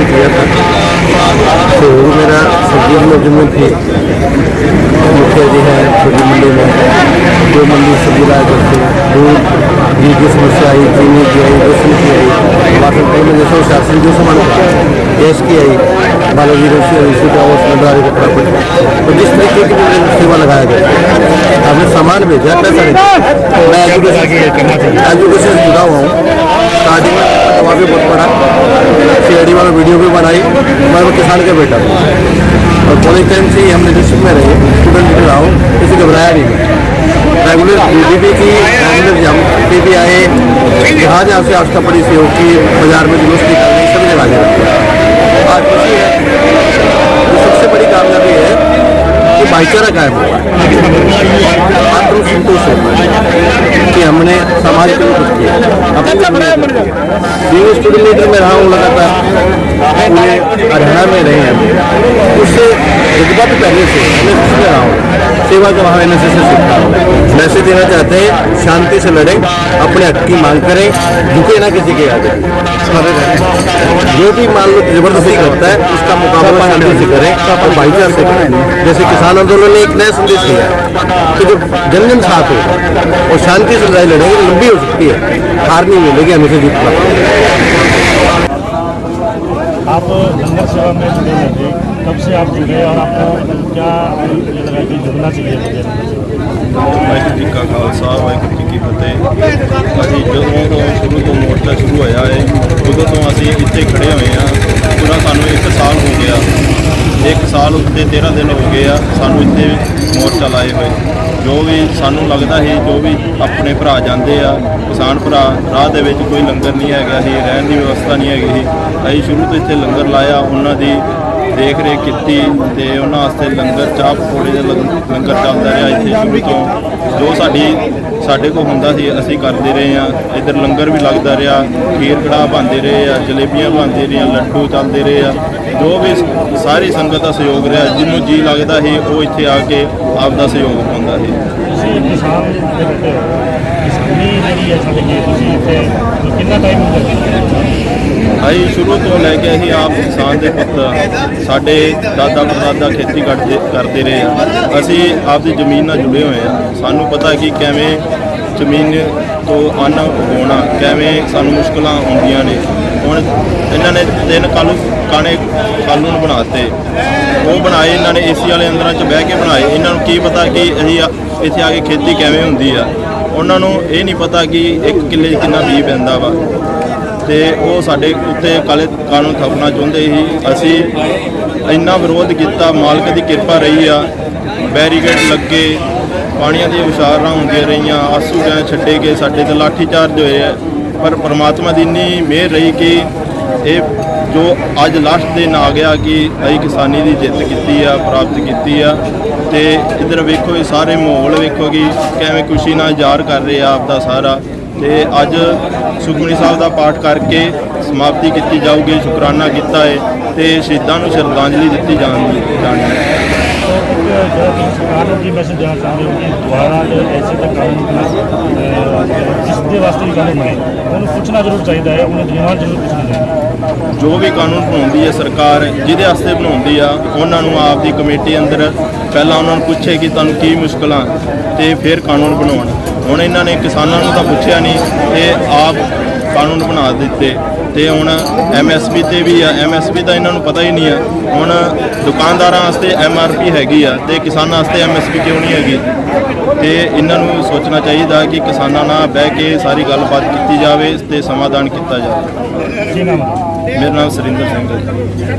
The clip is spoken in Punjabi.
सेवा किया था। तो मेरा सब्ज़ी में ज़मीन थी मुखिया जी है सब्ज़ी मंडी में। जो मंडी सब्ज़ी लाया करते दूध घी की समस्या आई, चीनी की आई रसम की आई वाटर कई में जैसे शासन जो सामान गैस की आई, बालाजी रसी इसी का वो का खड़ा पड़ा। तो जिस तरीके की मैंने सेवा लगाया गया, आपने सामान भेजा, पैसा मैं एजुकेशन से जुड़ा हुआ हूँ। में भी बहुत पड़ा सीआईडी वाला वीडियो भी बनाई। मैं वो किसान का बेटा। हूँ और कॉलेज टाइम से ही हम लीडरशिप में रहे। स्टूडेंट लीडर रहा हूँ किसी घबराया नहीं। मैं रेगुलर बीबीपी की रेगुलर जम पी भी आए। जहाँ जहाँ से आस्था पड़ी सी होगी बाज़ार में जुलूस निकालने सभी जगह आगे आज खुशी है। जो सबसे बड़ी कामयाबी है कि भाईचारा कायम हुआ है। संतोष है कि हमने समाज के लिए कुछ किया अपने बीवी स्टूडेंट लीडर में रहा हूँ लगातार पूरे हरियाणा में रहे हैं उससे रुतबा भी पहले से मैं उसमें रहा हूँ। सेवा का भाव एन से सीखा हूँ। मैसेज देना चाहते हैं शांति से लड़ें अपने हक की मांग करें झुके ना किसी के आगे। जो भी मान लो ज़बरदस्ती करता है उसका मुकाबला शांति से करें और भाईचारे से करें। जैसे किसान आंदोलन ने एक नया संदेश दिया है कि जब जन जन साथ हो और शांति से लड़ाई लड़ेंगे तो लंबी हो सकती है। हार नहीं मिलेगी हमेशा जीत प्राप्त आप लंगर सेवा में जुड़े थे कब से आप जुड़े और आपको क्या ये लगा कि जुड़ना चाहिए मुझे ਵਾਹਿਗੁਰੂ ਜੀ ਕਾ ਖਾਲਸਾ ਵਾਹਿਗੁਰੂ ਜੀ ਕੀ ਫਤਿਹ ਅਸੀਂ ਜਦੋਂ ਤੋਂ ਸ਼ੁਰੂ ਤੋਂ ਮੋਰਚਾ ਸ਼ੁਰੂ ਹੋਇਆ ਹੈ ਉਦੋਂ ਤੋਂ ਅਸੀਂ ਇੱਥੇ ਖੜੇ ਹੋਏ ਹਾਂ ਪੂਰਾ ਸਾਨੂੰ 1 ਸਾਲ ਹੋ ਗਿਆ 1 ਸਾਲ ਉੱਤੇ 13 ਦਿਨ ਹੋ ਗਏ ਆ ਸਾਨੂੰ ਇੱਥੇ ਮੋਰਚਾ ਲਾਏ ਹੋਏ ਜੋ ਵੀ ਸਾਨੂੰ ਲੱਗਦਾ ਸੀ ਜੋ ਵੀ ਆਪਣੇ ਭਰਾ ਜਾਂਦੇ ਆ ਕਿਸਾਨ ਭਰਾ ਰਾਹ ਦੇ ਵਿੱਚ ਕੋਈ ਲੰਗਰ ਨਹੀਂ ਹੈਗਾ ਸੀ ਰਹਿਣ ਦੀ ਵਿਵਸਥਾ ਨਹੀਂ ਹੈਗੀ ਸੀ ਅਸੀਂ ਸ਼ੁਰੂ ਤੋਂ ਇੱਥੇ ਲੰਗਰ ਲਾਇਆ ਉਹਨਾਂ ਦੀ ਦੇਖ ਰੇਖ ਕੀਤੀ ਤੇ ਉਹਨਾਂ ਵਾਸਤੇ ਲੰਗਰ ਚਾਹ ਪਕੌੜੇ ਦੇ ਲੰਗ- ਲੰਗਰ ਚੱਲਦਾ ਰਿਹਾ ਇੱਥੇ ਸ਼ੁਰੂ ਤੋਂ। ਜੋ ਸਾਡੀ, ਸਾਡੇ ਕੋਲ ਹੁੰਦਾ ਸੀ, ਅਸੀਂ ਕਰਦੇ ਰਹੇ ਆ ਇੱਧਰ ਲੰਗਰ ਵੀ ਲੱਗਦਾ ਰਿਹਾ, ਖੀਰ ਕੜਾਹ ਬਣਦੇ ਰਹੇ ਆ, ਜਲੇਬੀਆਂ ਬਣਦੇ ਰਹੀਆਂ, ਲੱਡੂ ਚੱਲਦੇ ਰਹੇ ਆ। ਜੋ ਵੀ ਸ- ਸਾਰੀ ਸੰਗਤ ਦਾ ਸਹਿਯੋਗ ਰਿਹਾ, ਜਿਹਨੂੰ ਜੀ ਲੱਗਦਾ ਸੀ, ਉਹ ਇੱਥੇ ਆ ਕੇ ਆਪ ਦਾ ਸਹਿਯੋਗ ਪਾਉਂਦਾ ਸੀ। ਤੁਸੀਂ ਕਿਸਾਨ ਦੇ ਬੈਠੇ ਹੋ ਕਿਸਾਨੀ ਜਿਹੜੀ ਹੈ ਸਾਡੇ ਕੀ ਤੁਸੀਂ ਇੱਥੇ ਕਿੰਨਾ ਟਾਈਮ ਹੋ ਗਿਆ ਅਸੀਂ ਸ਼ੁਰੂ ਤੋਂ ਲੈ ਕੇ ਅਸੀਂ ਆਪ ਕਿਸਾਨ ਦੇ ਪੁੱਤ ਸਾਡੇ ਦਾਦਾ ਪੜਦਾਦਾ ਖੇਤੀ ਕਰਦੇ ਕਰਦੇ ਰਹੇ ਆ। ਅਸੀਂ ਆਪਦੀ ਜ਼ਮੀਨ ਨਾਲ ਜੁੜੇ ਹੋਏ ਆ। ਸਾਨੂੰ ਪਤਾ ਕਿ ਕਿਵੇਂ ਜ਼ਮੀਨ ਤੋਂ ਅੰਨ ਉਗਾਉਣਾ, ਕਿਵੇਂ ਸਾਨੂੰ ਮੁਸ਼ਕਲਾਂ ਆਉਂਦੀਆਂ ਨੇ। ਹੁਣ ਇਹਨਾਂ ਨੇ ਤਿੰਨ ਕਾਲੂ ਕਾਣੇ ਕਾਨੂੰਨ ਬਣਾਤੇ। ਉਹ ਬਣਾਏ, ਇਹਨਾਂ ਨੇ ਏਸੀ ਵਾਲੇ ਅੰਦਰਾਂ 'ਚ ਬਹਿ ਕੇ ਬਣਾਏ। ਇਹਨਾਂ ਨੂੰ ਕੀ ਪਤਾ ਕਿ ਅਸੀਂ ਇੱਥੇ ਆ ਕੇ ਖੇਤੀ ਕਿਵੇਂ ਹੁੰਦੀ ਆ। ਉਹਨਾਂ ਨੂੰ ਇਹ ਨਹੀਂ ਪਤਾ ਕਿ ਇੱਕ ਕਿੱਲੇ 'ਚ ਕਿੰਨਾ ਬੀਜ ਪੈਂਦਾ ਵਾ। ਤੇ ਉਹ ਸਾਡੇ ਉੱਤੇ ਕਾਲੇ ਕਾਨੂੰਨ ਥਾਪਣਾ ਚਾਹੁੰਦੇ ਸੀ। ਅਸੀਂ ਇੰਨਾ ਵਿਰੋਧ ਕੀਤਾ, ਮਾਲਕ ਦੀ ਕਿਰਪਾ ਰਹੀ ਆ। ਬੈਰੀਕੇਡ ਲੱਗੇ, ਪਾਣੀਆਂ ਦੀਆਂ ਵਿਚਾਰਾਂ ਹੁੰਦੀਆਂ ਰਹੀਆਂ, ਆਸੂ ਗਏ ਛੱਡੇ ਗਏ, ਸਾਡੇ ਤੇ ਲਾਠੀ ਚਾਰਜ ਹੋਏ ਆ। ਪਰ ਪ੍ਰਮਾਤਮਾ ਦੀ ਇੰਨੀ ਮਿਹਰ ਰਹੀ ਕਿ ਇਹ ਜੋ ਅੱਜ ਲਾਸਟ ਦਿਨ ਆ ਗਿਆ ਕਿ ਅਸੀਂ ਕਿਸਾਨੀ ਦੀ ਜਿੱਤ ਕੀਤੀ ਆ, ਪ੍ਰਾਪਤ ਕੀਤੀ ਆ। ਤੇ ਇਧਰ ਵੇਖੋ ਇਹ ਸਾਰੇ ਮਾਹੌਲ ਵੇਖੋ ਕਿ ਕਿਵੇਂ ਖੁਸ਼ੀ ਨਾਲ ਜ਼ਾਹਰ ਕਰ ਰਹੇ ਆ ਆਪ ਦਾ ਸਾਰਾ। ਤੇ ਅੱਜ ਸੁਖਮਨੀ ਸਾਹਿਬ ਦਾ ਪਾਠ ਕਰਕੇ ਸਮਾਪਤੀ ਕੀਤੀ ਜਾਊਗੀ, ਸ਼ੁਕਰਾਨਾ ਕੀਤਾ ਹੈ ਤੇ ਸ਼ਹੀਦਾਂ ਨੂੰ ਸ਼ਰਧਾਂਜਲੀ ਦਿੱਤੀ ਜਾਣੀ ਜਾਣੀ ਜਿਹੜਾ ਸਰਕਾਰ ਨੂੰ ਕੀ ਮੈਸੇਜ ਦੇਣਾ ਚਾਹੁੰਦੇ ਹੋ ਕਿ ਦੁਆਰਾ ਜੋ ਐਸੇ ਦਾ ਕਾਨੂੰਨ ਜਿਸ ਦੇ ਵਾਸਤੇ ਵੀ ਕਾਨੂੰਨ ਬਣੇ। ਉਹਨੂੰ ਪੁੱਛਣਾ ਜ਼ਰੂਰ ਚਾਹੀਦਾ ਹੈ, ਉਹਨੂੰ ਜਵਾਨ ਜ਼ਰੂਰ ਪੁੱਛਣਾ ਚਾਹੀਦਾ ਜੋ ਵੀ ਕਾਨੂੰਨ ਬਣਾਉਂਦੀ ਹੈ ਸਰਕਾਰ, ਜਿਹਦੇ ਵਾਸਤੇ ਬਣਾਉਂਦੀ ਆ, ਉਹਨਾਂ ਨੂੰ ਆਪ ਦੀ ਕਮੇਟੀ ਅੰਦਰ ਪਹਿਲਾਂ ਉਹਨਾਂ ਨੂੰ ਪੁੱਛੇ ਕਿ ਤੁਹਾਨੂੰ ਕੀ ਮੁਸ਼ਕਲਾਂ ਤੇ ਫਿਰ ਕਾਨੂੰਨ ਬਣਾਉਣ। ਹੁਣ ਇਹਨਾਂ ਨੇ ਕਿਸਾਨਾਂ ਨੂੰ ਤਾਂ ਪੁੱਛਿਆ ਨਹੀਂ, ਇਹ ਆਪ ਕਾਨੂੰਨ ਬਣਾ ਦਿੱਤੇ। ਤੇ ਹੁਣ ਐਮਐਸਪੀ ਤੇ ਵੀ ਆ ਐਮਐਸਪੀ ਦਾ ਇਹਨਾਂ ਨੂੰ ਪਤਾ ਹੀ ਨਹੀਂ ਆ। ਹੁਣ ਦੁਕਾਨਦਾਰਾਂ ਵਾਸਤੇ ਐਮਆਰਪੀ ਹੈਗੀ ਆ ਤੇ ਕਿਸਾਨਾਂ ਵਾਸਤੇ ਐਮਐਸਪੀ ਕਿਉਂ ਨਹੀਂ ਹੈਗੀ? ਤੇ ਇਹਨਾਂ ਨੂੰ ਸੋਚਣਾ ਚਾਹੀਦਾ ਕਿ ਕਿਸਾਨਾਂ ਨਾਲ ਬਹਿ ਕੇ ਸਾਰੀ ਗੱਲਬਾਤ ਕੀਤੀ ਜਾਵੇ ਤੇ ਸਮਾਧਾਨ ਕੀਤਾ ਜਾਵੇ। ਮੇਰਾ ਨਾਮ ਸੁਰਿੰਦਰ ਸਿੰਘ ਹੈ